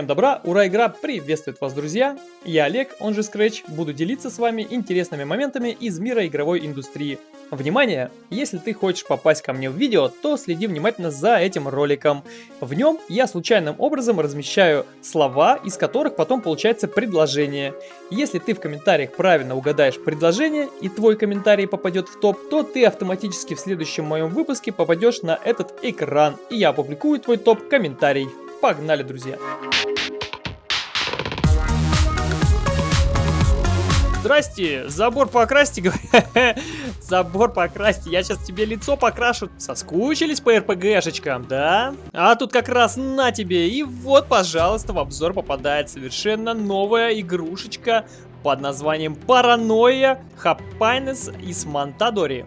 Всем добра, ура, игра приветствует вас, друзья! Я Олег, он же Scratch, буду делиться с вами интересными моментами из мира игровой индустрии. Внимание! Если ты хочешь попасть ко мне в видео, то следи внимательно за этим роликом. В нем я случайным образом размещаю слова, из которых потом получается предложение. Если ты в комментариях правильно угадаешь предложение и твой комментарий попадет в топ, то ты автоматически в следующем моем выпуске попадешь на этот экран, и я опубликую твой топ-комментарий. Погнали, друзья! Здрасте, забор покрасьте, забор покрасьте, я сейчас тебе лицо покрашу. Соскучились по РПГшечкам, да? А тут как раз на тебе, и вот, пожалуйста, в обзор попадает совершенно новая игрушечка под названием Паранойя Хапайнес из Монтадори.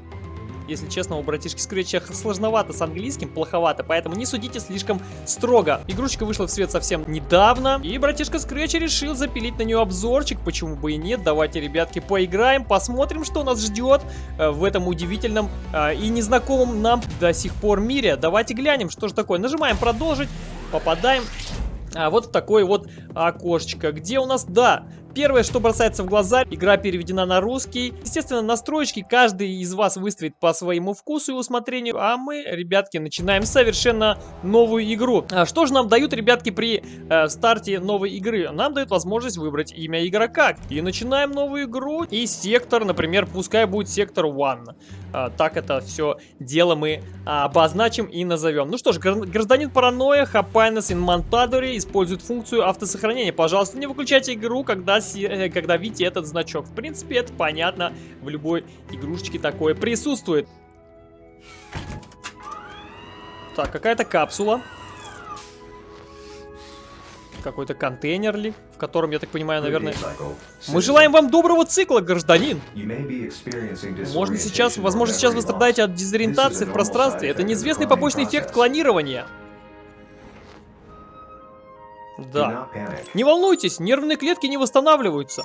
Если честно, у братишки Скретча сложновато с английским, плоховато, поэтому не судите слишком строго. Игрушечка вышла в свет совсем недавно, и братишка Скретч решил запилить на нее обзорчик, почему бы и нет. Давайте, ребятки, поиграем, посмотрим, что нас ждет э, в этом удивительном э, и незнакомом нам до сих пор мире. Давайте глянем, что же такое. Нажимаем продолжить, попадаем а вот в такое вот окошечко, где у нас, да, Первое, что бросается в глаза, игра переведена на русский. Естественно, настройки каждый из вас выставит по своему вкусу и усмотрению, а мы, ребятки, начинаем совершенно новую игру. А что же нам дают, ребятки, при э, старте новой игры? Нам дают возможность выбрать имя игрока. И начинаем новую игру. И сектор, например, пускай будет сектор 1. А, так это все дело мы а, обозначим и назовем. Ну что ж, гражданин паранойя, Хапайнес Инмонтадори использует функцию автосохранения. Пожалуйста, не выключайте игру, когда когда видите этот значок. В принципе, это понятно, в любой игрушечке такое присутствует. Так, какая-то капсула. Какой-то контейнер ли, в котором, я так понимаю, наверное... Мы желаем вам доброго цикла, гражданин! Можно сейчас, возможно, сейчас вы страдаете от дезориентации в пространстве. Это неизвестный побочный эффект клонирования. Да. Не волнуйтесь, нервные клетки не восстанавливаются.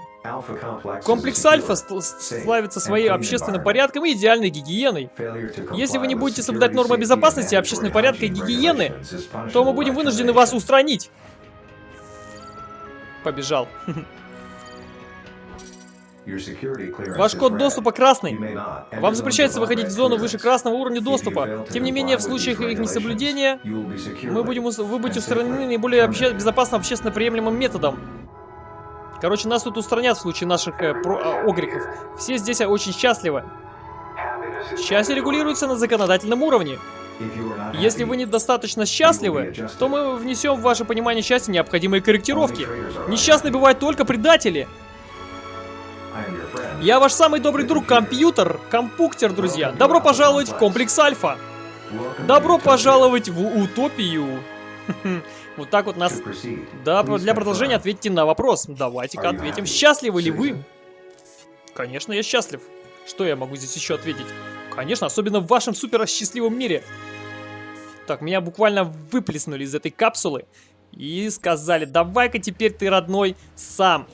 Комплекс Альфа славится своим общественным порядком и идеальной гигиеной. Если вы не будете соблюдать нормы безопасности, общественного порядка и гигиены, то мы будем вынуждены вас устранить. Побежал. Ваш код доступа красный. Вам запрещается выходить в зону выше красного уровня доступа. Тем не менее, в случаях их несоблюдения, мы будем, вы будете устранены наиболее обще безопасным общественно приемлемым методом. Короче, нас тут устранят в случае наших э, про, э, огрехов. Все здесь очень счастливы. Счастье регулируется на законодательном уровне. Если вы недостаточно счастливы, то мы внесем в ваше понимание счастья необходимые корректировки. Несчастны бывают только предатели. Я ваш самый добрый друг, компьютер, компуктер, друзья. Добро пожаловать в комплекс Альфа. Добро пожаловать в утопию. Вот так вот нас... Да, для продолжения ответьте на вопрос. Давайте-ка ответим. Счастливы ли вы? Конечно, я счастлив. Что я могу здесь еще ответить? Конечно, особенно в вашем супер счастливом мире. Так, меня буквально выплеснули из этой капсулы. И сказали, давай-ка теперь ты, родной, сам.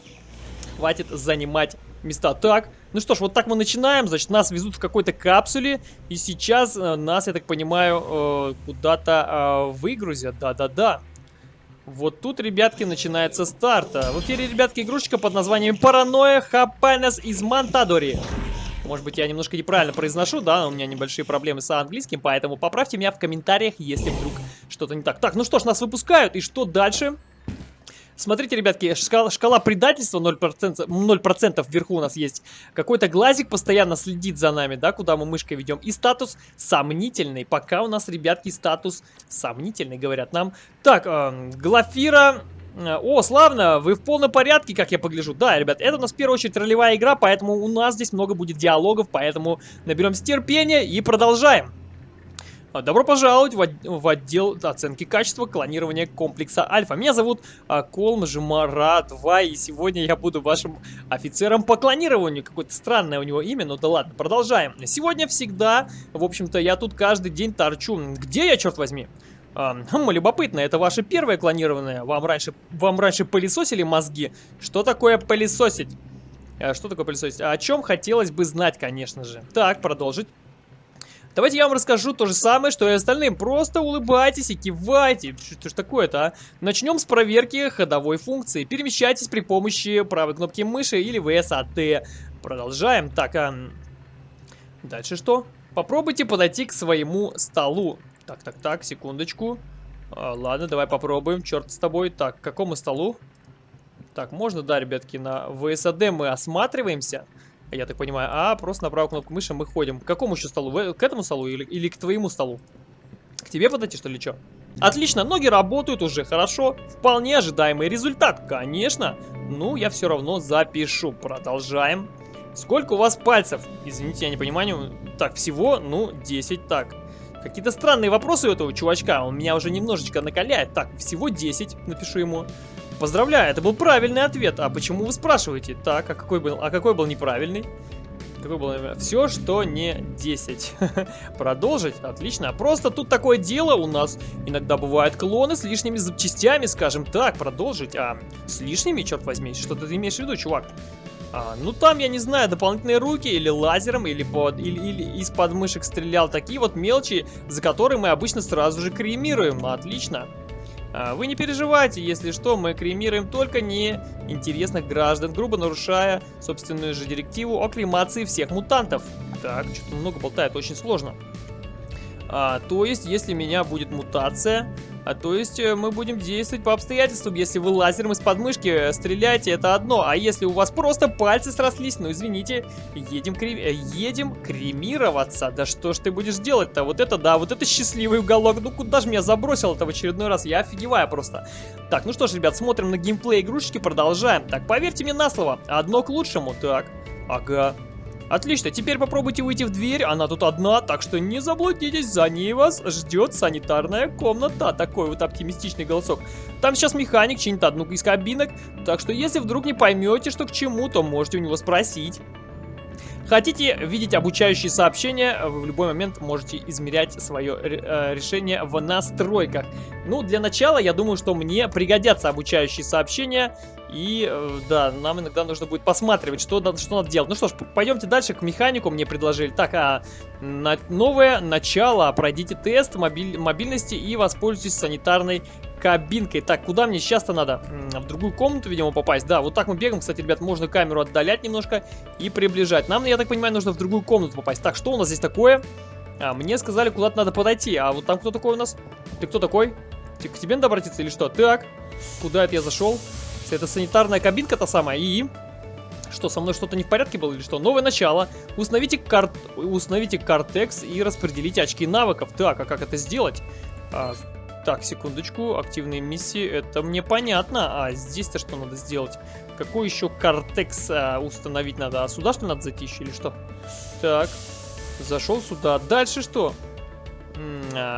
Хватит занимать места. Так, ну что ж, вот так мы начинаем. Значит, нас везут в какой-то капсуле. И сейчас э, нас, я так понимаю, э, куда-то э, выгрузят. Да-да-да. Вот тут, ребятки, начинается старт. В эфире, ребятки, игрушечка под названием Паранойя Хапайнес из Монтадори. Может быть, я немножко неправильно произношу, да, у меня небольшие проблемы с английским, поэтому поправьте меня в комментариях, если вдруг что-то не так. Так, ну что ж, нас выпускают, и что дальше? Смотрите, ребятки, шкала, шкала предательства 0%, 0% вверху у нас есть. Какой-то глазик постоянно следит за нами, да, куда мы мышкой ведем. И статус сомнительный. Пока у нас, ребятки, статус сомнительный, говорят нам. Так, э, Глафира... О, славно, вы в полном порядке, как я погляжу. Да, ребят, это у нас в первую очередь ролевая игра, поэтому у нас здесь много будет диалогов, поэтому наберем терпения и продолжаем. А, добро пожаловать в, отдел оценки качества клонирования комплекса Альфа. Меня зовут а, Колм Жмара 2, и сегодня я буду вашим офицером по клонированию. Какое-то странное у него имя, но да ладно, продолжаем. Сегодня всегда, в общем-то, я тут каждый день торчу. Где я, черт возьми? А, хм, любопытно, это ваше первое клонированное? Вам раньше, вам раньше пылесосили мозги? Что такое Давайте я вам расскажу то же самое, что и остальным. Просто улыбайтесь и кивайте. Что ж такое-то, а? Начнем с проверки ходовой функции. Перемещайтесь при помощи правой кнопки мыши или VSAT. Продолжаем. Так, а... Дальше что? Попробуйте подойти к своему столу. Так, так, так, секундочку. А, ладно, давай попробуем. Черт с тобой. Так, к какому столу? Так, можно, да, ребятки, на VSAD мы осматриваемся. Я так понимаю. А, просто на правую кнопку мыши мы ходим. К какому еще столу? К этому столу или, или к твоему столу? К тебе подойти, что ли, что? Отлично, ноги работают уже хорошо. Вполне ожидаемый результат, конечно. Ну, я все равно запишу. Продолжаем. Сколько у вас пальцев? Извините, я не понимаю. Так, всего, ну, 10. Так, какие-то странные вопросы у этого чувачка. Он меня уже немножечко накаляет. Так, всего 10, напишу ему. Поздравляю, это был правильный ответ. А почему вы спрашиваете? Так, а какой был, а какой был неправильный? Какой был Все, что не 10. Продолжить? Отлично. Просто тут такое дело у нас. Иногда бывают клоны с лишними запчастями, скажем так. Продолжить. А, с лишними, черт возьми. Что ты имеешь в виду, чувак? А, ну там, я не знаю, дополнительные руки или лазером, или, под, или, или из подмышек стрелял. Такие вот мелочи, за которые мы обычно сразу же кремируем. Отлично. А, вы не переживайте, если что, мы кремируем только неинтересных граждан, грубо нарушая собственную же директиву о кремации всех мутантов. Так, что-то много болтает, очень сложно. А, то есть, если меня будет мутация, а то есть э, мы будем действовать по обстоятельствам. Если вы лазером из подмышки э, стреляете, это одно. А если у вас просто пальцы срослись, ну извините, едем, крем... Э, едем кремироваться. Да что ж ты будешь делать-то? Вот это да, вот это счастливый уголок. Ну куда же меня забросил это в очередной раз? Я офигеваю просто. Так, ну что ж, ребят, смотрим на геймплей игрушечки, продолжаем. Так, поверьте мне на слово, одно к лучшему. Так, ага, Отлично, теперь попробуйте выйти в дверь, она тут одна, так что не заблудитесь, за ней вас ждет санитарная комната. Такой вот оптимистичный голосок. Там сейчас механик чинит одну из кабинок, так что если вдруг не поймете, что к чему, то можете у него спросить. Хотите видеть обучающие сообщения, вы в любой момент можете измерять свое э, решение в настройках. Ну, для начала, я думаю, что мне пригодятся обучающие сообщения. И, э, да, нам иногда нужно будет посматривать, что надо, что надо делать. Ну что ж, пойдемте дальше к механику, мне предложили. Так, а на, новое начало. Пройдите тест мобиль, мобильности и воспользуйтесь санитарной кабинкой. Так, куда мне сейчас-то надо? В другую комнату, видимо, попасть. Да, вот так мы бегаем. Кстати, ребят, можно камеру отдалять немножко и приближать. Нам, я так понимаю, нужно в другую комнату попасть. Так, что у нас здесь такое? А, мне сказали, куда-то надо подойти. А вот там кто такой у нас? Ты кто такой? Ты, к тебе надо обратиться или что? Так, куда это я зашел? Это санитарная кабинка та самая. И... Что, со мной что-то не в порядке было или что? Новое начало. Установите, кар... Установите картекс и распределите очки навыков. Так, а как это сделать? А, так, секундочку, активные миссии, это мне понятно. А здесь-то что надо сделать? Какой еще картекс а, установить надо? А сюда что надо зайти еще или что? Так, зашел сюда. Дальше что? А,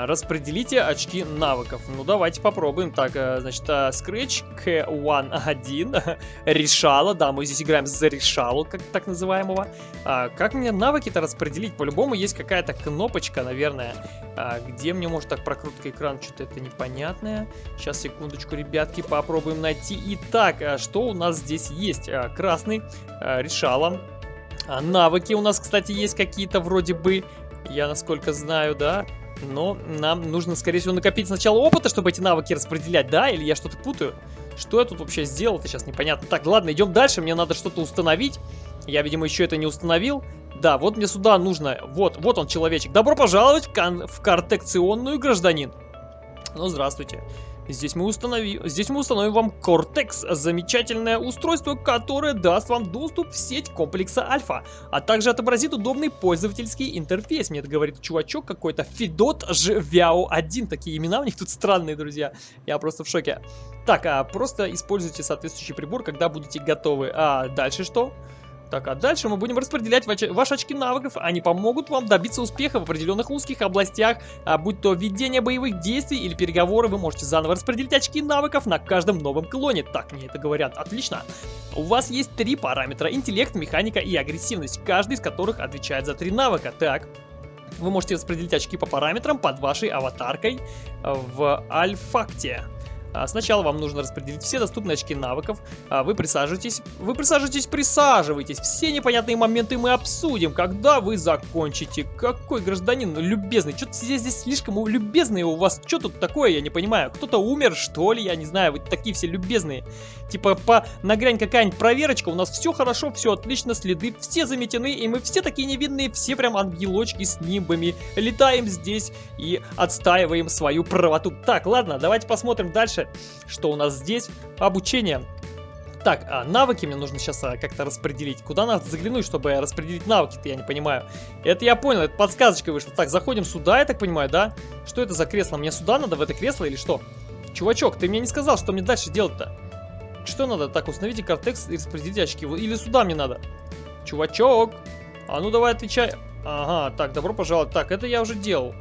распределите очки навыков. Ну, давайте попробуем. Так, э, значит, э, Scratch K1-1. Решала. Да, мы здесь играем за решалу, как так называемого. А, как мне навыки-то распределить? По-любому есть какая-то кнопочка, наверное. А, где мне может так прокрутка экрана? Что-то это непонятное. Сейчас, секундочку, ребятки, попробуем найти. Итак, что у нас здесь есть? Красный. Решала. А, навыки у нас, кстати, есть какие-то вроде бы. Я насколько знаю, да. Но нам нужно, скорее всего, накопить сначала опыта, чтобы эти навыки распределять, да? Или я что-то путаю? Что я тут вообще сделал Это сейчас непонятно. Так, ладно, идем дальше. Мне надо что-то установить. Я, видимо, еще это не установил. Да, вот мне сюда нужно... Вот, вот он, человечек. Добро пожаловать в, кон... в картекционную, гражданин. Ну, здравствуйте. Здесь мы, установи... Здесь мы установим вам Cortex, замечательное устройство, которое даст вам доступ в сеть комплекса Альфа, а также отобразит удобный пользовательский интерфейс. Мне это говорит чувачок какой-то, Федот Жвяо 1. Такие имена у них тут странные, друзья. Я просто в шоке. Так, а просто используйте соответствующий прибор, когда будете готовы. А дальше что? Так, а дальше мы будем распределять ваши очки навыков. Они помогут вам добиться успеха в определенных узких областях, а будь то ведение боевых действий или переговоры, вы можете заново распределить очки навыков на каждом новом клоне. Так мне это говорят. Отлично. У вас есть три параметра. Интеллект, механика и агрессивность, каждый из которых отвечает за три навыка. Так, вы можете распределить очки по параметрам под вашей аватаркой в Альфакте. А, сначала вам нужно распределить все доступные очки навыков. А, вы присаживайтесь, вы присаживайтесь, присаживайтесь. Все непонятные моменты мы обсудим, когда вы закончите. Какой гражданин любезный. Что-то здесь, здесь слишком любезные у вас. Что тут такое, я не понимаю. Кто-то умер, что ли, я не знаю. Вы такие все любезные. Типа по нагрянь какая-нибудь проверочка. У нас все хорошо, все отлично, следы все заметены. И мы все такие невинные, все прям ангелочки с нимбами. Летаем здесь и отстаиваем свою правоту. Так, ладно, давайте посмотрим дальше, что у нас здесь. Обучение. Так, а навыки мне нужно сейчас а, как-то распределить. Куда надо заглянуть, чтобы распределить навыки-то, я не понимаю. Это я понял, это подсказочка вышла. Так, заходим сюда, я так понимаю, да? Что это за кресло? Мне сюда надо, в это кресло или что? Чувачок, ты мне не сказал, что мне дальше делать-то? Что надо? Так, установите кортекс и распределите очки. Или сюда мне надо? Чувачок, а ну давай отвечай. Ага, так, добро пожаловать. Так, это я уже делал.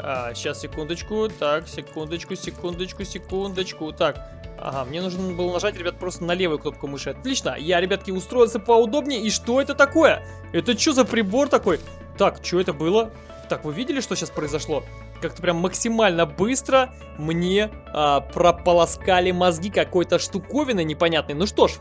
А, сейчас, секундочку. Так, секундочку, секундочку, секундочку. Так, ага, мне нужно было нажать, ребят, просто на левую кнопку мыши. Отлично, я, ребятки, устроился поудобнее. И что это такое? Это что за прибор такой? Так, что это было? Так, вы видели, что сейчас произошло? Как-то прям максимально быстро мне а, прополоскали мозги какой-то штуковины непонятной. Ну что ж,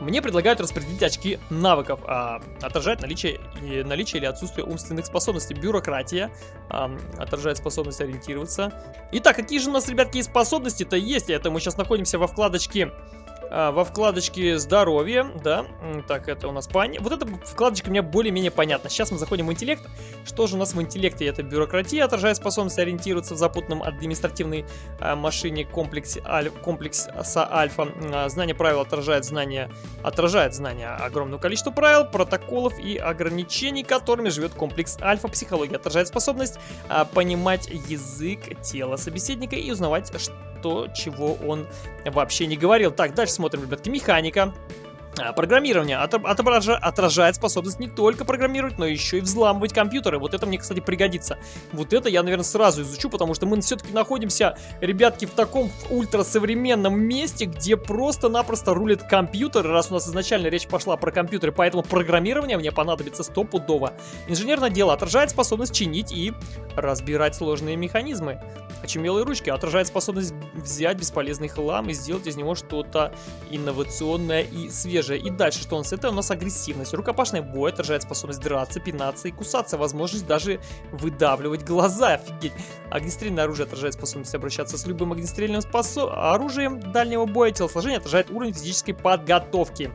мне предлагают распределить очки навыков, а, отражать наличие, и, наличие или отсутствие умственных способностей. Бюрократия а, отражает способность ориентироваться. Итак, какие же у нас, ребятки, способности-то есть? Это мы сейчас находимся во вкладочке во вкладочке здоровье, да, так, это у нас пани. Вот эта вкладочка мне более-менее понятна. Сейчас мы заходим в интеллект. Что же у нас в интеллекте? Это бюрократия, отражает способность ориентироваться в запутанном административной а, машине комплексе, аль, комплекса альфа. А, знание правил отражает знание, отражает знание огромного количества правил, протоколов и ограничений, которыми живет комплекс альфа. Психология отражает способность а, понимать язык тела собеседника и узнавать, что то, чего он вообще не говорил. Так, дальше смотрим, ребятки, механика. А, программирование отражает способность не только программировать, но еще и взламывать компьютеры. Вот это мне, кстати, пригодится. Вот это я, наверное, сразу изучу, потому что мы все-таки находимся, ребятки, в таком ультрасовременном месте, где просто-напросто рулит компьютер, раз у нас изначально речь пошла про компьютеры, поэтому программирование мне понадобится стопудово. Инженерное дело отражает способность чинить и разбирать сложные механизмы. Очумелые ручки отражает способность взять бесполезный хлам и сделать из него что-то инновационное и свежее. И дальше, что у нас? Это у нас агрессивность. Рукопашный бой отражает способность драться, пинаться и кусаться. Возможность даже выдавливать глаза. Офигеть. Огнестрельное оружие отражает способность обращаться с любым огнестрельным способ... оружием дальнего боя. Телосложение отражает уровень физической подготовки.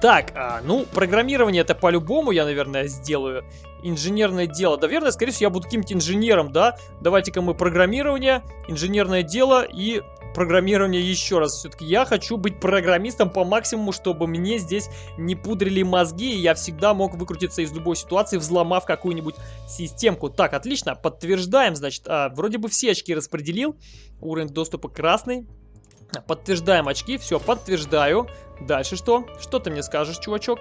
Так, а, ну, программирование это по-любому я, наверное, сделаю. Инженерное дело. Наверное, скорее всего, я буду каким-то инженером, да? Давайте-ка мы программирование, инженерное дело и программирование еще раз. Все-таки я хочу быть программистом по максимуму, чтобы мне здесь не пудрили мозги, и я всегда мог выкрутиться из любой ситуации, взломав какую-нибудь системку. Так, отлично, подтверждаем, значит, а, вроде бы все очки распределил. Уровень доступа красный. Подтверждаем очки, все, подтверждаю. Дальше что? Что ты мне скажешь, чувачок?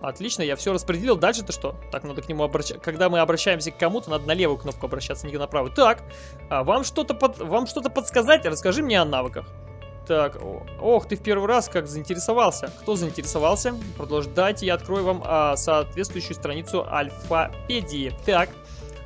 Отлично, я все распределил. Дальше-то что? Так, надо к нему обращаться. Когда мы обращаемся к кому-то, надо на левую кнопку обращаться, не на правую. Так, а вам что-то под... вам что-то подсказать? Расскажи мне о навыках. Так, ох, ты в первый раз как заинтересовался. Кто заинтересовался? Продолжайте, я открою вам а, соответствующую страницу альфапедии. Так,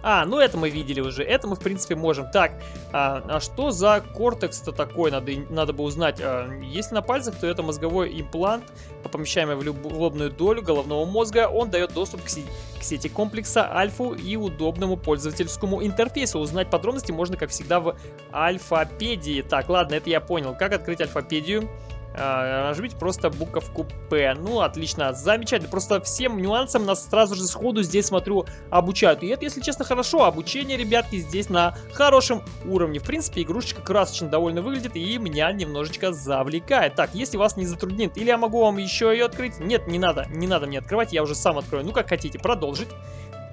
а, ну это мы видели уже, это мы в принципе можем. Так, а, а что за кортекс-то такой, надо, надо бы узнать. А, если на пальцах, то это мозговой имплант, помещаемый в, лобную долю головного мозга. Он дает доступ к, к сети комплекса альфу и удобному пользовательскому интерфейсу. Узнать подробности можно, как всегда, в альфапедии. Так, ладно, это я понял. Как открыть альфапедию? Э, нажмите просто буковку П. Ну, отлично, замечательно. Просто всем нюансам нас сразу же сходу здесь, смотрю, обучают. И это, если честно, хорошо. Обучение, ребятки, здесь на хорошем уровне. В принципе, игрушечка красочно довольно выглядит и меня немножечко завлекает. Так, если вас не затруднит, или я могу вам еще ее открыть? Нет, не надо, не надо мне открывать, я уже сам открою. Ну, как хотите, продолжить.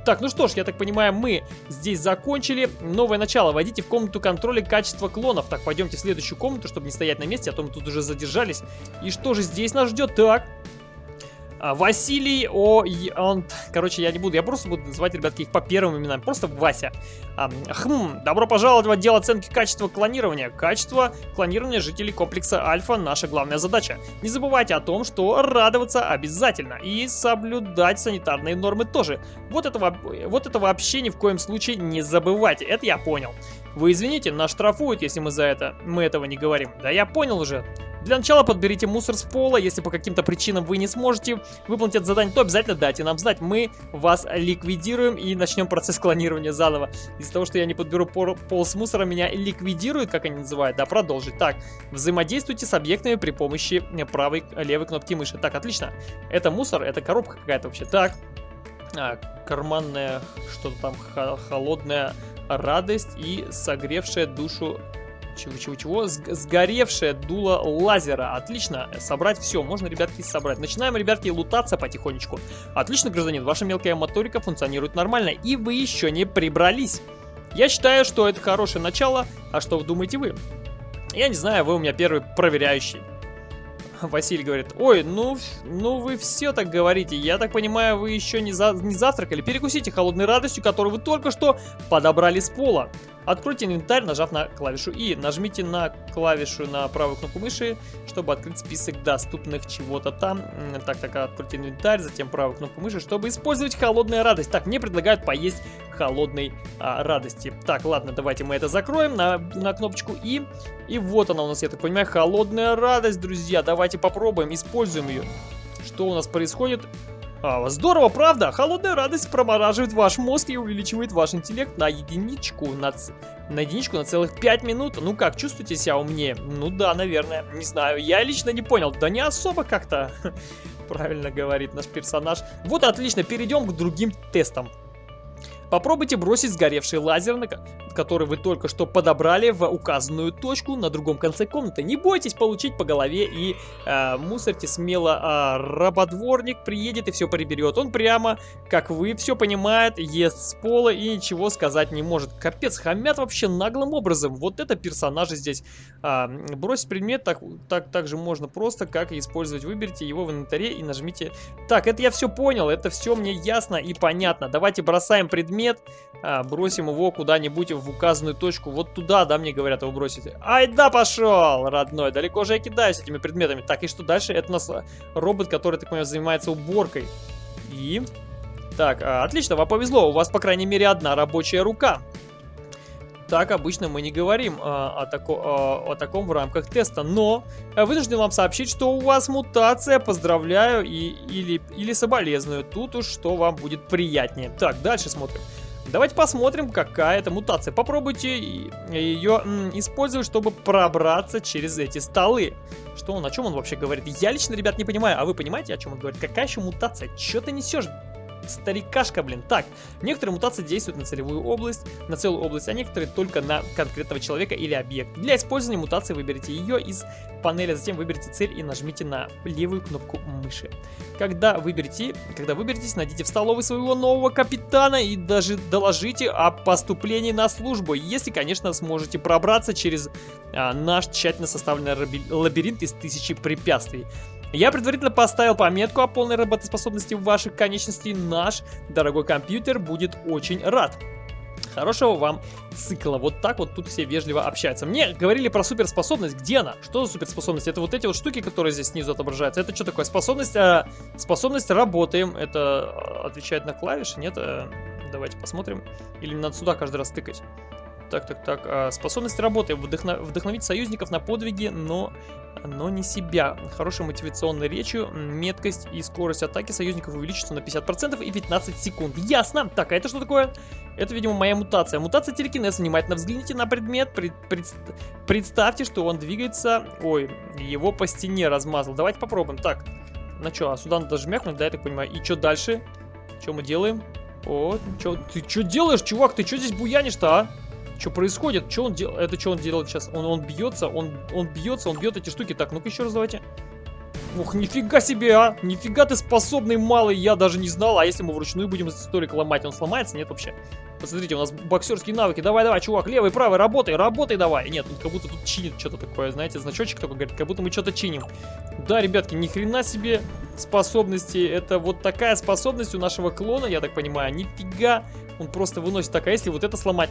Так, ну что ж, я так понимаю, мы здесь закончили. Новое начало. Войдите в комнату контроля качества клонов. Так, пойдемте в следующую комнату, чтобы не стоять на месте, а то мы тут уже задержались. И что же здесь нас ждет? Так, Василий, о, он, короче, я не буду, я просто буду называть, ребятки, их по первым именам, просто Вася. А, хм, добро пожаловать в отдел оценки качества клонирования. Качество клонирования жителей комплекса Альфа – наша главная задача. Не забывайте о том, что радоваться обязательно и соблюдать санитарные нормы тоже. Вот этого, вот это вообще ни в коем случае не забывайте, это я понял. Вы извините, нас штрафуют, если мы за это, мы этого не говорим. Да я понял уже. Для начала подберите мусор с пола. Если по каким-то причинам вы не сможете выполнить это задание, то обязательно дайте нам знать. Мы вас ликвидируем и начнем процесс клонирования заново. Из-за того, что я не подберу пол, с мусора, меня ликвидируют, как они называют. Да, продолжить. Так, взаимодействуйте с объектами при помощи правой, левой кнопки мыши. Так, отлично. Это мусор, это коробка какая-то вообще. Так, а, карманная, что-то там холодная радость и согревшая душу чего-чего-чего? Сгоревшее дуло лазера. Отлично. Собрать все. Можно, ребятки, собрать. Начинаем, ребятки, лутаться потихонечку. Отлично, гражданин. Ваша мелкая моторика функционирует нормально. И вы еще не прибрались. Я считаю, что это хорошее начало. А что вы думаете вы? Я не знаю, вы у меня первый проверяющий. Василий говорит, ой, ну, ну вы все так говорите. Я так понимаю, вы еще не, за, не завтракали. Перекусите холодной радостью, которую вы только что подобрали с пола. Откройте инвентарь, нажав на клавишу И. Нажмите на клавишу на правую кнопку мыши, чтобы открыть список доступных чего-то там. Так, так, откройте инвентарь, затем правую кнопку мыши, чтобы использовать холодная радость. Так, мне предлагают поесть холодной а, радости. Так, ладно, давайте мы это закроем на, на кнопочку И. И вот она у нас, я так понимаю, холодная радость, друзья. Давайте попробуем, используем ее. Что у нас происходит? А, здорово, правда? Холодная радость промораживает ваш мозг и увеличивает ваш интеллект на единичку, на, на единичку на целых 5 минут. Ну как, чувствуете себя умнее? Ну да, наверное. Не знаю, я лично не понял. Да не особо как-то, правильно говорит наш персонаж. Вот отлично, перейдем к другим тестам. Попробуйте бросить сгоревший лазер, который вы только что подобрали в указанную точку на другом конце комнаты. Не бойтесь получить по голове и э, мусорьте смело. Э, работворник приедет и все приберет. Он прямо, как вы, все понимает, ест с пола и ничего сказать не может. Капец, хамят вообще наглым образом. Вот это персонажи здесь. Э, бросить предмет так, так, так же можно просто, как и использовать. Выберите его в инвентаре и нажмите... Так, это я все понял, это все мне ясно и понятно. Давайте бросаем предмет а, бросим его куда-нибудь в указанную точку. Вот туда, да, мне говорят его бросить. Ай да, пошел, родной. Далеко же я кидаюсь этими предметами. Так, и что дальше? Это у нас а, робот, который, так понимаю, занимается уборкой. И... Так, а, отлично, вам повезло. У вас, по крайней мере, одна рабочая рука так обычно мы не говорим а, о, тако, а, о таком в рамках теста. Но вынужден вам сообщить, что у вас мутация. Поздравляю и, или, или соболезную. Тут уж что вам будет приятнее. Так, дальше смотрим. Давайте посмотрим, какая это мутация. Попробуйте ее использовать, чтобы пробраться через эти столы. Что он, о чем он вообще говорит? Я лично, ребят, не понимаю. А вы понимаете, о чем он говорит? Какая еще мутация? Че ты несешь? Старикашка, блин. Так, некоторые мутации действуют на целевую область, на целую область, а некоторые только на конкретного человека или объект. Для использования мутации выберите ее из панели, затем выберите цель и нажмите на левую кнопку мыши. Когда выберете, когда выберетесь, найдите в столовой своего нового капитана и даже доложите о поступлении на службу, если, конечно, сможете пробраться через а, наш тщательно составленный лабиринт из тысячи препятствий. Я предварительно поставил пометку о полной работоспособности ваших конечностей. Наш дорогой компьютер будет очень рад. Хорошего вам цикла. Вот так вот тут все вежливо общаются. Мне говорили про суперспособность. Где она? Что за суперспособность? Это вот эти вот штуки, которые здесь снизу отображаются. Это что такое? Способность, э, способность работаем. Это а, отвечает на клавиши? Нет? Э, давайте посмотрим. Или надо сюда каждый раз тыкать? Так, так, так. А, способность работы. Вдохно... Вдохновить союзников на подвиги, но но не себя. Хорошей мотивационной речью, меткость и скорость атаки союзников увеличится на 50% и 15 секунд. Ясно. Так, а это что такое? Это, видимо, моя мутация. Мутация телекинеза. Внимательно взгляните на предмет. Пред, пред, представьте, что он двигается... Ой, его по стене размазал. Давайте попробуем. Так, ну что, а сюда надо жмякнуть, да, я так понимаю. И что дальше? Что мы делаем? О, чё, ты что делаешь, чувак? Ты что здесь буянишь-то, а? Что происходит? Что он делает? Это что он делает сейчас? Он, он бьется, он, он бьется, он бьет эти штуки. Так, ну-ка еще раз давайте. Ух, нифига себе, а! Нифига ты способный малый, я даже не знал. А если мы вручную будем столик ломать, он сломается? Нет вообще. Посмотрите, у нас боксерские навыки. Давай, давай, чувак, левый, правый, работай, работай давай. Нет, он как будто тут чинит что-то такое, знаете, значочек такой говорит, как будто мы что-то чиним. Да, ребятки, ни хрена себе способности. Это вот такая способность у нашего клона, я так понимаю. Нифига, он просто выносит. Так, а если вот это сломать?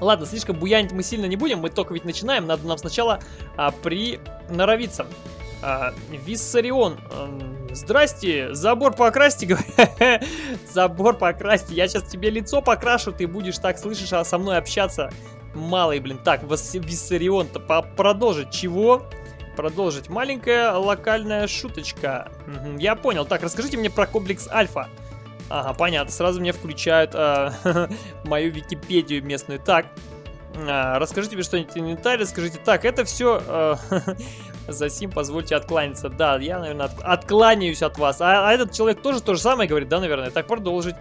Ладно, слишком буянить мы сильно не будем, мы только ведь начинаем, надо нам сначала а, приноровиться. А, Виссарион, а, здрасте, забор покрасьте, забор покрасьте, я сейчас тебе лицо покрашу, ты будешь так, слышишь, а со мной общаться. малый, блин. Так, Виссарион-то продолжить. Чего? Продолжить. Маленькая локальная шуточка. Угу, я понял. Так, расскажите мне про комплекс Альфа. Ага, понятно. Сразу мне включают э, мою Википедию местную. Так, э, расскажите мне что-нибудь инвентарь. Скажите, так, это все... Э, за сим позвольте откланяться. Да, я, наверное, от, откланяюсь от вас. А, а этот человек тоже то же самое говорит, да, наверное? Так, продолжить.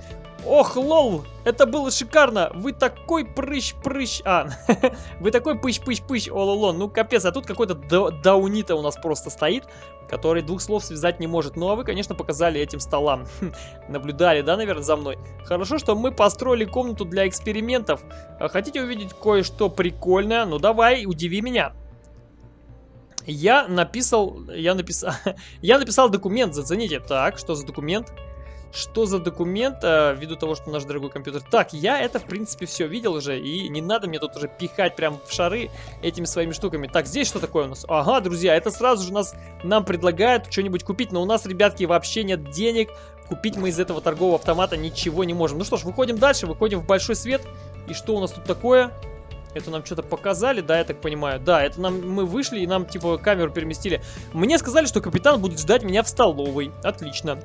Ох, лол, это было шикарно. Вы такой прыщ-прыщ. А, вы такой пыщ-пыщ-пыщ, ололон. Ну, капец, а тут какой-то даунита у нас просто стоит, который двух слов связать не может. Ну, а вы, конечно, показали этим столам. Наблюдали, да, наверное, за мной? Хорошо, что мы построили комнату для экспериментов. А хотите увидеть кое-что прикольное? Ну, давай, удиви меня. Я написал, я написал, я написал документ, зацените. Так, что за документ? Что за документ, э, ввиду того, что наш дорогой компьютер... Так, я это, в принципе, все видел уже, и не надо мне тут уже пихать прям в шары этими своими штуками. Так, здесь что такое у нас? Ага, друзья, это сразу же нас, нам предлагают что-нибудь купить, но у нас, ребятки, вообще нет денег. Купить мы из этого торгового автомата ничего не можем. Ну что ж, выходим дальше, выходим в большой свет. И что у нас тут такое? Это нам что-то показали, да, я так понимаю? Да, это нам мы вышли и нам, типа, камеру переместили. Мне сказали, что капитан будет ждать меня в столовой. Отлично.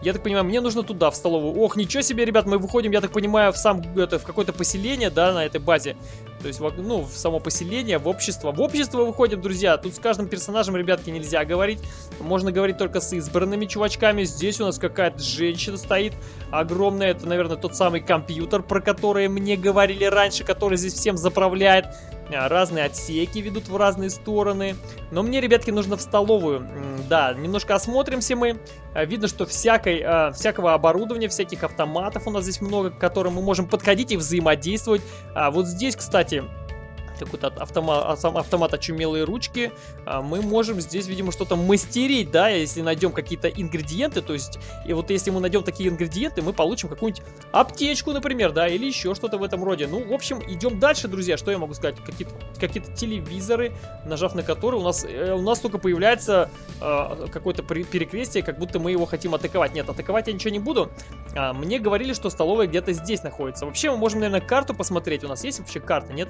Я так понимаю, мне нужно туда, в столовую. Ох, ничего себе, ребят, мы выходим, я так понимаю, в сам, это, в какое-то поселение, да, на этой базе. То есть, в, ну, в само поселение, в общество. В общество выходим, друзья. Тут с каждым персонажем, ребятки, нельзя говорить. Можно говорить только с избранными чувачками. Здесь у нас какая-то женщина стоит огромная. Это, наверное, тот самый компьютер, про который мне говорили раньше, который здесь всем заправляет. Разные отсеки ведут в разные стороны. Но мне, ребятки, нужно в столовую. Да, немножко осмотримся мы. А, видно, что всякой, а, всякого оборудования, всяких автоматов у нас здесь много, к которым мы можем подходить и взаимодействовать. А вот здесь, кстати, какой-то автомат, автомат очумелые ручки, а, мы можем здесь, видимо, что-то мастерить, да, если найдем какие-то ингредиенты, то есть, и вот если мы найдем такие ингредиенты, мы получим какую-нибудь аптечку, например, да, или еще что-то в этом роде. Ну, в общем, идем дальше, друзья, что я могу сказать? Какие-то какие, телевизоры, нажав на которые у нас, э, у нас только появляется э, какое-то перекрестие, как будто мы его хотим атаковать. Нет, атаковать я ничего не буду. А, мне говорили, что столовая где-то здесь находится. Вообще, мы можем, наверное, карту посмотреть. У нас есть вообще карта, нет?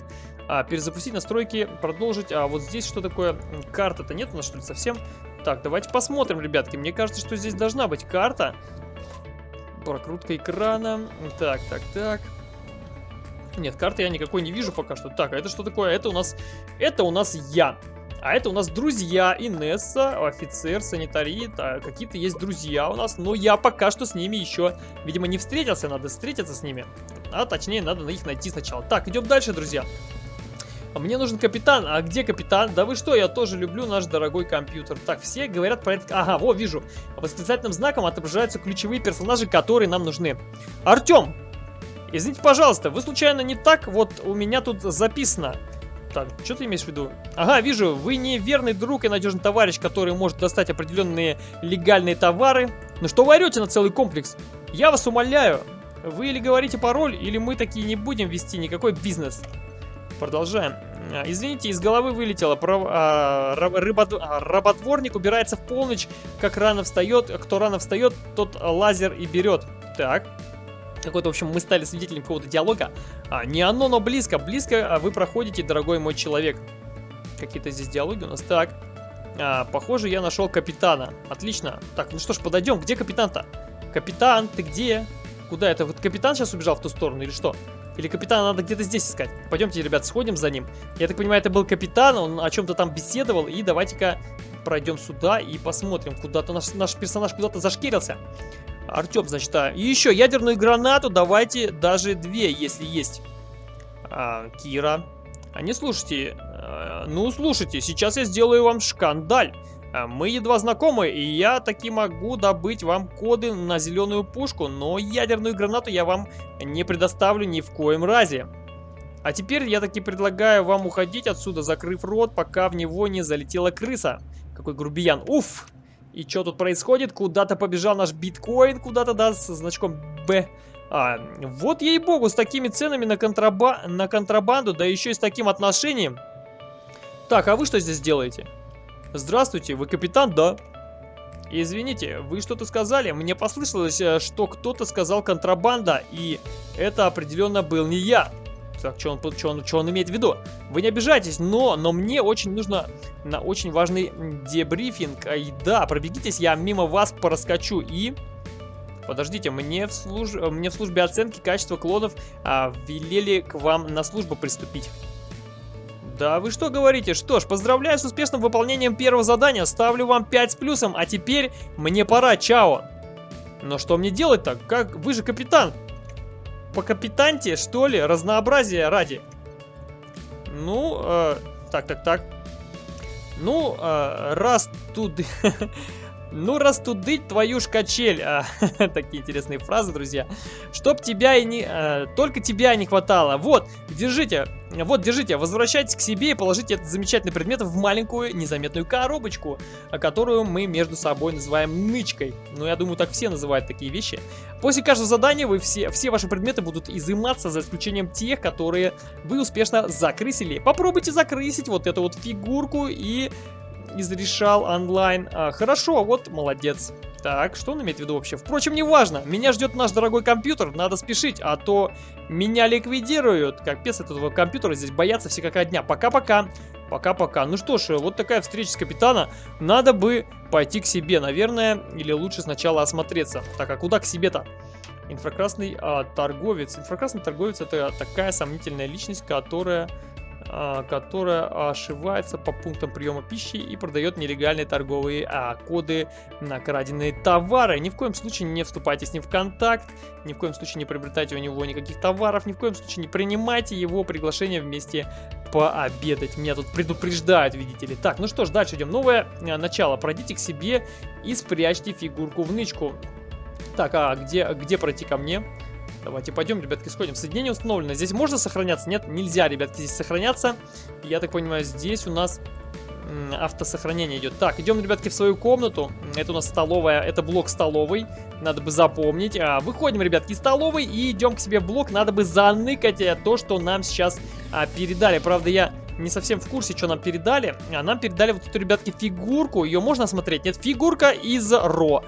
А, перезапустить настройки, продолжить. А вот здесь что такое? Карта-то нет у нас, что ли, совсем? Так, давайте посмотрим, ребятки. Мне кажется, что здесь должна быть карта. Прокрутка экрана. Так, так, так. Нет, карты я никакой не вижу пока что. Так, а это что такое? Это у нас... Это у нас я. А это у нас друзья. Инесса, офицер, санитарии. Какие-то есть друзья у нас. Но я пока что с ними еще, видимо, не встретился. Надо встретиться с ними. А точнее, надо их найти сначала. Так, идем дальше, друзья. Мне нужен капитан. А где капитан? Да вы что, я тоже люблю наш дорогой компьютер. Так, все говорят про это... Ага, во, вижу. Восклицательным знаком отображаются ключевые персонажи, которые нам нужны. Артем! Извините, пожалуйста, вы случайно не так? Вот у меня тут записано. Так, что ты имеешь в виду? Ага, вижу, вы не верный друг и надежный товарищ, который может достать определенные легальные товары. Ну что вы орете на целый комплекс? Я вас умоляю. Вы или говорите пароль, или мы такие не будем вести никакой бизнес. Продолжаем. Извините, из головы вылетело. Про, а, рыбот, а, работворник убирается в полночь, как рано встает. Кто рано встает, тот лазер и берет. Так. Какой-то, в общем, мы стали свидетелем какого-то диалога. А, не оно, но близко. Близко а вы проходите, дорогой мой человек. Какие-то здесь диалоги у нас. Так. А, похоже, я нашел капитана. Отлично. Так, ну что ж, подойдем. Где капитан-то? Капитан, ты где? Куда это? Вот капитан сейчас убежал в ту сторону или что? Или капитана надо где-то здесь искать? Пойдемте, ребят, сходим за ним. Я так понимаю, это был капитан, он о чем-то там беседовал. И давайте-ка пройдем сюда и посмотрим. Куда-то наш, наш персонаж куда-то зашкирился. Артем, значит, а. И еще ядерную гранату давайте даже две, если есть. А, Кира. А не слушайте. А, ну, слушайте, сейчас я сделаю вам шкандаль. А, мы едва знакомы, и я таки могу добыть вам коды на зеленую пушку, но ядерную гранату я вам не предоставлю ни в коем разе. А теперь я таки предлагаю вам уходить отсюда, закрыв рот, пока в него не залетела крыса. Какой грубиян. Уф! И что тут происходит? Куда-то побежал наш биткоин, куда-то, да, с значком Б. А, вот ей-богу, с такими ценами на, контраба на контрабанду, да еще и с таким отношением. Так, а вы что здесь делаете? Здравствуйте, вы капитан, да? Извините, вы что-то сказали? Мне послышалось, э, что кто-то сказал контрабанда, и это определенно был не я. Так, что он, что он, что он имеет в виду? Вы не обижайтесь, но, но мне очень нужно на очень важный дебрифинг. И да, пробегитесь, я мимо вас проскочу и... Подождите, мне в, служ... мне в службе оценки качества клонов а, велели к вам на службу приступить. Да вы что говорите? Что ж, поздравляю с успешным выполнением первого задания. Ставлю вам 5 с плюсом, а теперь мне пора, чао. Но что мне делать-то? Как? Вы же капитан. По капитанте, что ли? Разнообразие ради. Ну, э, так, так, так. Ну, э, раз тут... Ну, растудыть твою ж качель. А, такие интересные фразы, друзья. Чтоб тебя и не... А, только тебя не хватало. Вот, держите. Вот, держите. Возвращайтесь к себе и положите этот замечательный предмет в маленькую незаметную коробочку, которую мы между собой называем нычкой. Ну, я думаю, так все называют такие вещи. После каждого задания вы все, все ваши предметы будут изыматься, за исключением тех, которые вы успешно закрысили. Попробуйте закрысить вот эту вот фигурку и изрешал онлайн. А, хорошо, вот молодец. Так, что он имеет в виду вообще? Впрочем, не важно. Меня ждет наш дорогой компьютер, надо спешить, а то меня ликвидируют. Капец этого компьютера, здесь боятся все как одня. Пока-пока. Пока-пока. Ну что ж, вот такая встреча с капитана. Надо бы пойти к себе, наверное, или лучше сначала осмотреться. Так, а куда к себе-то? Инфракрасный а, торговец. Инфракрасный торговец это такая сомнительная личность, которая которая ошивается по пунктам приема пищи и продает нелегальные торговые а, коды на краденные товары. Ни в коем случае не вступайте с ним в контакт, ни в коем случае не приобретайте у него никаких товаров, ни в коем случае не принимайте его приглашение вместе пообедать. Меня тут предупреждают, видите ли. Так, ну что ж, дальше идем. Новое а, начало. Пройдите к себе и спрячьте фигурку в нычку. Так, а где, где пройти ко мне? Давайте пойдем, ребятки, сходим. Соединение установлено. Здесь можно сохраняться? Нет, нельзя, ребятки, здесь сохраняться. Я так понимаю, здесь у нас автосохранение идет. Так, идем, ребятки, в свою комнату. Это у нас столовая, это блок столовой. Надо бы запомнить. А, выходим, ребятки, из столовой и идем к себе в блок. Надо бы заныкать э, то, что нам сейчас а, передали. Правда, я не совсем в курсе, что нам передали. А нам передали вот эту, ребятки, фигурку. Ее можно смотреть? Нет, фигурка из Ро.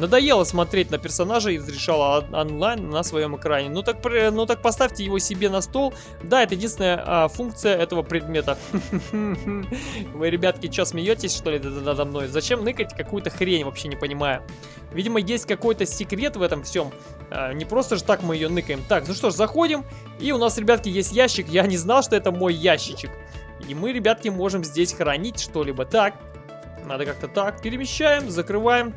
Надоело смотреть на персонажа из решала онлайн на своем экране. Ну так, ну так поставьте его себе на стол. Да, это единственная а, функция этого предмета. Вы, ребятки, что, смеетесь, что ли, надо мной? Зачем ныкать какую-то хрень, вообще не понимаю. Видимо, есть какой-то секрет в этом всем. А, не просто же так мы ее ныкаем. Так, ну что ж, заходим. И у нас, ребятки, есть ящик. Я не знал, что это мой ящичек. И мы, ребятки, можем здесь хранить что-либо. Так, надо как-то так. Перемещаем, закрываем.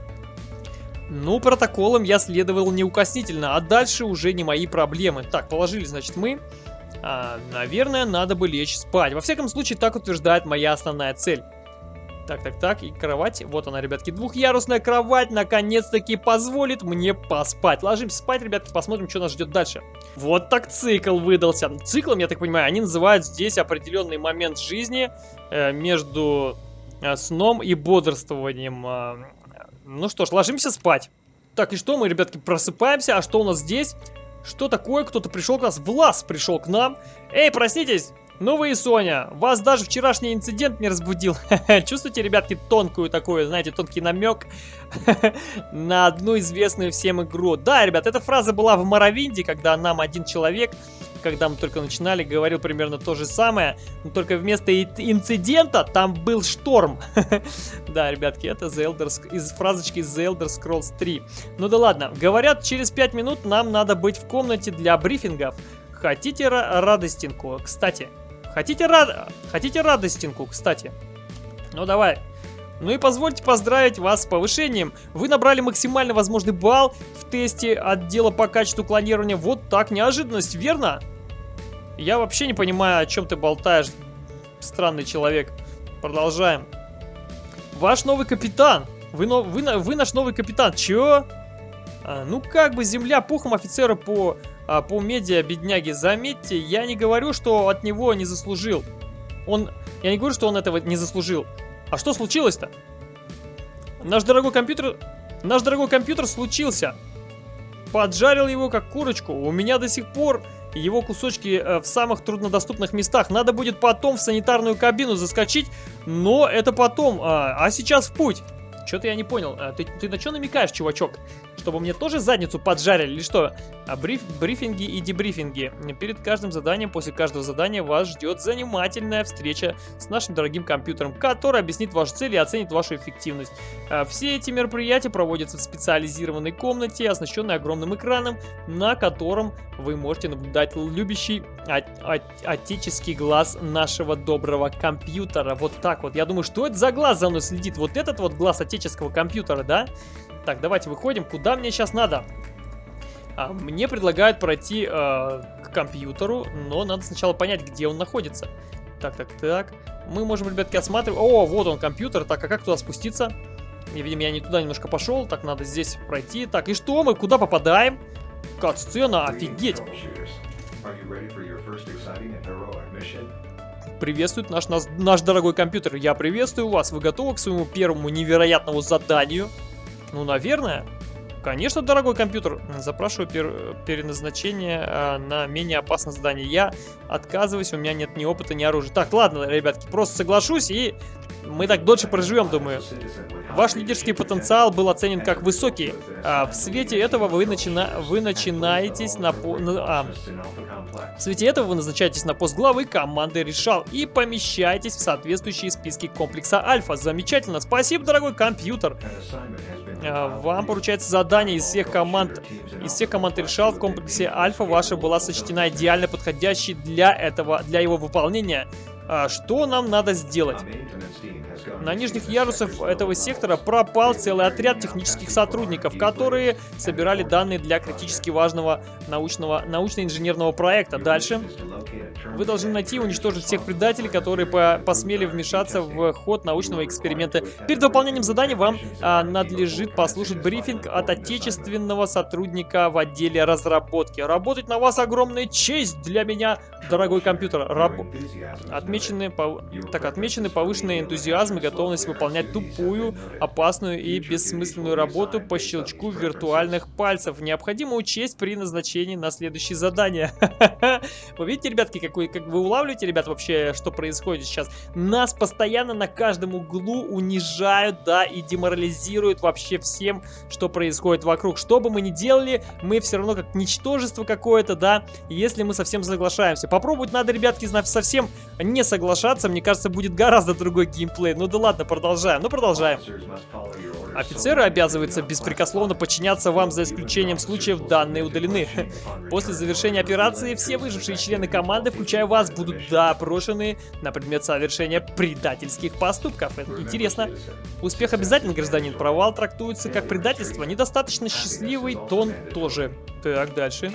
Ну, протоколом я следовал неукоснительно, а дальше уже не мои проблемы. Так, положили, значит, мы. А, наверное, надо бы лечь спать. Во всяком случае, так утверждает моя основная цель. Так, так, так, и кровать. Вот она, ребятки, двухъярусная кровать наконец-таки позволит мне поспать. Ложимся спать, ребятки, посмотрим, что нас ждет дальше. Вот так цикл выдался. Циклом, я так понимаю, они называют здесь определенный момент жизни э, между э, сном и бодрствованием. Э, ну что ж, ложимся спать. Так, и что мы, ребятки, просыпаемся? А что у нас здесь? Что такое? Кто-то пришел к нас. Влас пришел к нам. Эй, проснитесь! Ну вы и Соня, вас даже вчерашний инцидент не разбудил. Чувствуете, ребятки, тонкую такую, знаете, тонкий намек на одну известную всем игру. Да, ребят, эта фраза была в Моровинде, когда нам один человек когда мы только начинали, говорил примерно то же самое, но только вместо инцидента там был шторм. да, ребятки, это The из фразочки The Elder Scrolls 3. Ну да ладно, говорят, через 5 минут нам надо быть в комнате для брифингов. Хотите радостинку? Кстати, хотите, рад... хотите радостинку? Кстати. Ну давай, ну и позвольте поздравить вас с повышением. Вы набрали максимально возможный балл в тесте отдела по качеству клонирования. Вот так, неожиданность, верно? Я вообще не понимаю, о чем ты болтаешь, странный человек. Продолжаем. Ваш новый капитан. Вы, но, вы, вы наш новый капитан. Чё? А, ну как бы земля пухом офицера по, а, по медиа, бедняги. Заметьте, я не говорю, что от него не заслужил. Он... Я не говорю, что он этого не заслужил. А что случилось-то? Наш дорогой компьютер... Наш дорогой компьютер случился. Поджарил его как курочку. У меня до сих пор его кусочки э, в самых труднодоступных местах. Надо будет потом в санитарную кабину заскочить, но это потом. А, а сейчас в путь. Что-то я не понял. А, ты, ты на что намекаешь, чувачок? Чтобы мне тоже задницу поджарили или что? А бриф, брифинги и дебрифинги. Перед каждым заданием, после каждого задания вас ждет занимательная встреча с нашим дорогим компьютером, который объяснит ваши цели и оценит вашу эффективность. А все эти мероприятия проводятся в специализированной комнате, оснащенной огромным экраном, на котором вы можете наблюдать любящий от, от, отеческий глаз нашего доброго компьютера. Вот так вот. Я думаю, что это за глаз за мной следит? Вот этот вот глаз отеческого компьютера, да? Так, давайте выходим. Куда мне сейчас надо? А, мне предлагают пройти э, к компьютеру, но надо сначала понять, где он находится. Так, так, так. Мы можем, ребятки, осматривать... О, вот он, компьютер. Так, а как туда спуститься? Я, видимо, я не туда немножко пошел. Так, надо здесь пройти. Так, и что? Мы куда попадаем? Кат-сцена, офигеть! Приветствует наш, наш, наш дорогой компьютер. Я приветствую вас. Вы готовы к своему первому невероятному заданию? Ну, наверное. Конечно, дорогой компьютер. Запрашиваю пер переназначение э, на менее опасное задание. Я отказываюсь, у меня нет ни опыта, ни оружия. Так, ладно, ребятки, просто соглашусь и мы так дольше проживем, думаю. Ваш лидерский потенциал был оценен как высокий. А в свете этого вы, начина... вы начинаетесь на... на... А. В свете этого вы назначаетесь на пост главы команды Решал и помещаетесь в соответствующие списки комплекса Альфа. Замечательно. Спасибо, дорогой компьютер. А, вам поручается задание из всех команд. Из всех команд Решал в комплексе Альфа ваша была сочтена идеально подходящей для этого, для его выполнения. А что нам надо сделать? На нижних ярусах этого сектора пропал целый отряд технических сотрудников, которые собирали данные для критически важного научного научно-инженерного проекта. Дальше вы должны найти и уничтожить всех предателей, которые по посмели вмешаться в ход научного эксперимента. Перед выполнением задания вам а, надлежит послушать брифинг от отечественного сотрудника в отделе разработки. Работать на вас огромная честь для меня, дорогой компьютер. Раб... Отмечены, пов... так, отмечены повышенный энтузиазм и готовность выполнять тупую, опасную и бессмысленную работу по щелчку виртуальных пальцев. Необходимо учесть при назначении на следующее задание. Вы видите, ребятки, какой, как вы улавливаете, ребят, вообще, что происходит сейчас? Нас постоянно на каждом углу унижают, да, и деморализируют вообще всем, что происходит вокруг. Что бы мы ни делали, мы все равно как ничтожество какое-то, да, если мы совсем соглашаемся. Попробовать надо, ребятки, совсем не соглашаться, мне кажется, будет гораздо другой геймплей. Ну да ладно, продолжаем. Ну продолжаем. Офицеры обязываются беспрекословно подчиняться вам, за исключением случаев данные удалены. После завершения операции все выжившие члены команды, включая вас, будут допрошены на предмет совершения предательских поступков. Это интересно. Успех обязательно, гражданин. Провал трактуется как предательство. Недостаточно счастливый тон тоже. Так, дальше.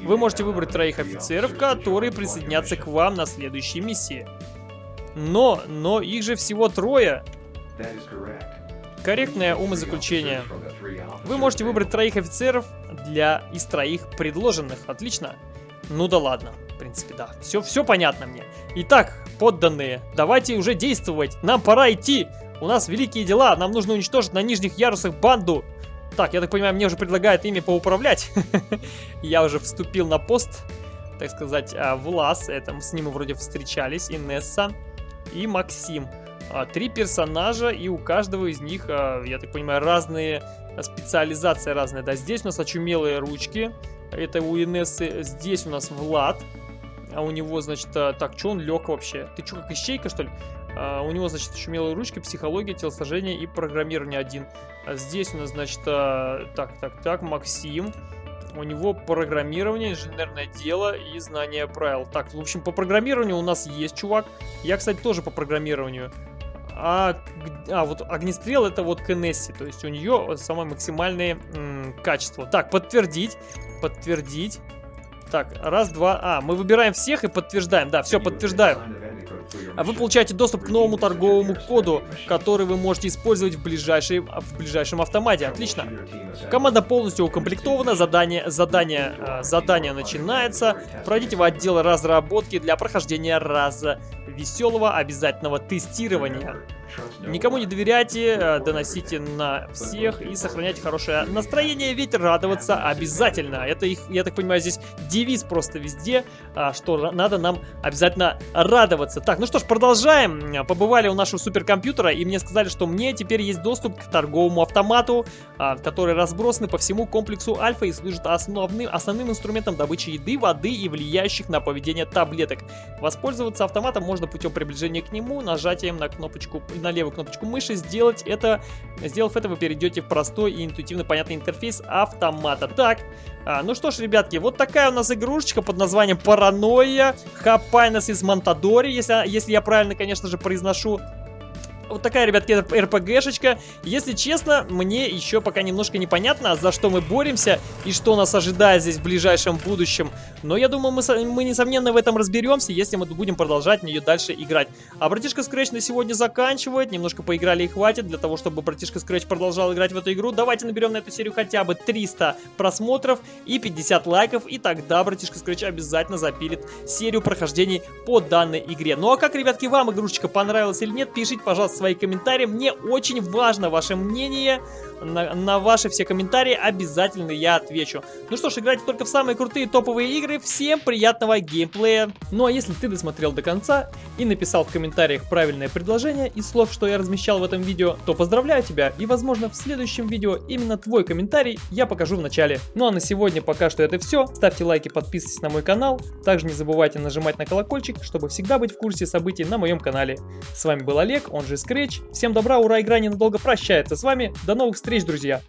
Вы можете выбрать троих офицеров, которые присоединятся к вам на следующей миссии. Но, но их же всего трое. Корректное умозаключение. Вы можете выбрать троих офицеров для из троих предложенных. Отлично. Ну да ладно. В принципе, да. Все, все понятно мне. Итак, подданные, давайте уже действовать. Нам пора идти. У нас великие дела. Нам нужно уничтожить на нижних ярусах банду. Так, я так понимаю, мне уже предлагают ими поуправлять. Я уже вступил на пост, так сказать, а, в лаз. Это с ним мы вроде встречались. Инесса и Максим. А, три персонажа, и у каждого из них, а, я так понимаю, разные специализация разная. Да, здесь у нас очумелые ручки. Это у Инессы. Здесь у нас Влад. А у него, значит, а, так, что он лег вообще? Ты что, как ищейка, что ли? А, у него, значит, очумелые ручки, психология, телосложение и программирование один. А здесь у нас, значит, а, так, так, так, Максим. У него программирование, инженерное дело и знание правил. Так, в общем, по программированию у нас есть чувак. Я, кстати, тоже по программированию. А, а вот огнестрел это вот Кеннесси, то есть у нее самое максимальное качество. Так, подтвердить, подтвердить. Так, раз, два, а, мы выбираем всех и подтверждаем. Да, все, подтверждаю. А вы получаете доступ к новому торговому коду, который вы можете использовать в, ближайшей, в ближайшем автомате. Отлично. Команда полностью укомплектована, задание, задание, э, задание начинается. Пройдите в отдел разработки для прохождения раза веселого обязательного тестирования. Никому не доверяйте, э, доносите на всех и сохраняйте хорошее настроение, ведь радоваться обязательно. Это их, я так понимаю, здесь девиз просто везде, а, что надо нам обязательно радоваться. Так, ну что ж, продолжаем. Побывали у нашего суперкомпьютера, и мне сказали, что мне теперь есть доступ к торговому автомату, а, который разбросаны по всему комплексу Альфа и служит основным, основным инструментом добычи еды, воды и влияющих на поведение таблеток. Воспользоваться автоматом можно путем приближения к нему, нажатием на кнопочку, на левую кнопочку мыши. Сделать это, сделав это, вы перейдете в простой и интуитивно понятный интерфейс автомата. Так, а, ну что ж, ребятки, вот такая у нас игрушечка под названием Паранойя. Хапайнес из Монтадори, если, если я правильно, конечно же, произношу. Вот такая, ребятки, РПГшечка. Если честно, мне еще пока немножко непонятно, за что мы боремся и что нас ожидает здесь в ближайшем будущем. Но я думаю, мы, мы несомненно в этом разберемся, если мы будем продолжать в нее дальше играть. А братишка Scratch на сегодня заканчивает. Немножко поиграли и хватит для того, чтобы братишка Scratch продолжал играть в эту игру. Давайте наберем на эту серию хотя бы 300 просмотров и 50 лайков. И тогда братишка Scratch обязательно запилит серию прохождений по данной игре. Ну а как, ребятки, вам игрушечка понравилась или нет, пишите, пожалуйста, свои комментарии. Мне очень важно ваше мнение. На, на ваши все комментарии обязательно я отвечу. Ну что ж, играйте только в самые крутые топовые игры. Всем приятного геймплея. Ну а если ты досмотрел до конца и написал в комментариях правильное предложение из слов, что я размещал в этом видео, то поздравляю тебя. И возможно в следующем видео именно твой комментарий я покажу в начале. Ну а на сегодня пока что это все. Ставьте лайки, подписывайтесь на мой канал. Также не забывайте нажимать на колокольчик, чтобы всегда быть в курсе событий на моем канале. С вами был Олег, он же Scratch. Всем добра, ура, игра ненадолго прощается с вами. До новых встреч, друзья!